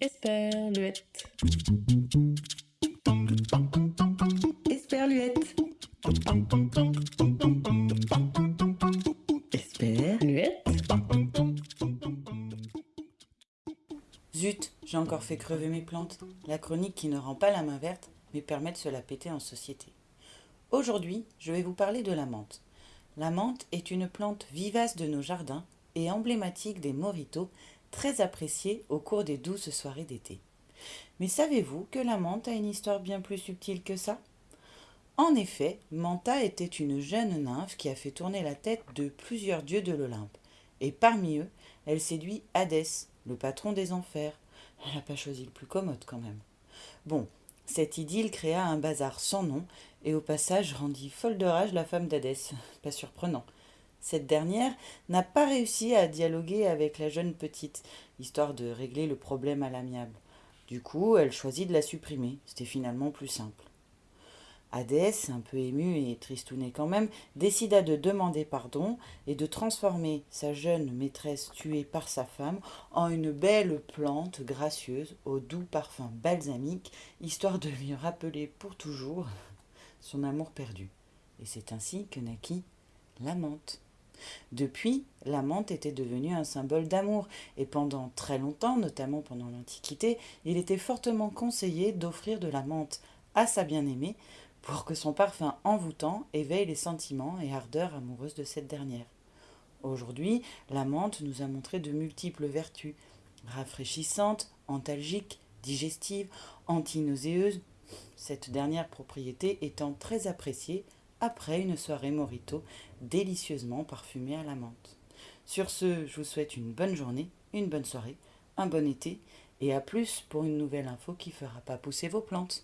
Esperluette. Esperluette. Esperluette. Zut, j'ai encore fait crever mes plantes. La chronique qui ne rend pas la main verte, mais permet de se la péter en société. Aujourd'hui, je vais vous parler de la menthe. La menthe est une plante vivace de nos jardins et emblématique des moritos, très appréciée au cours des douces soirées d'été. Mais savez-vous que la menthe a une histoire bien plus subtile que ça? En effet, Manta était une jeune nymphe qui a fait tourner la tête de plusieurs dieux de l'Olympe. Et parmi eux, elle séduit Hadès, le patron des enfers. Elle n'a pas choisi le plus commode quand même. Bon, cette idylle créa un bazar sans nom et au passage rendit folle de rage la femme d'Hadès. Pas surprenant. Cette dernière n'a pas réussi à dialoguer avec la jeune petite, histoire de régler le problème à l'amiable. Du coup, elle choisit de la supprimer. C'était finalement plus simple. Hadès, un peu ému et tristouné quand même, décida de demander pardon et de transformer sa jeune maîtresse tuée par sa femme en une belle plante gracieuse au doux parfum balsamique, histoire de lui rappeler pour toujours son amour perdu. Et c'est ainsi que naquit la. Depuis, la menthe était devenue un symbole d'amour, et pendant très longtemps, notamment pendant l'Antiquité, il était fortement conseillé d'offrir de la menthe à sa bien-aimée pour que son parfum envoûtant éveille les sentiments et ardeurs amoureuses de cette dernière. Aujourd'hui, la menthe nous a montré de multiples vertus, rafraîchissantes, antalgiques, digestives, antinauséeuses, cette dernière propriété étant très appréciée après une soirée morito délicieusement parfumée à la menthe. Sur ce, je vous souhaite une bonne journée, une bonne soirée, un bon été, et à plus pour une nouvelle info qui fera pas pousser vos plantes.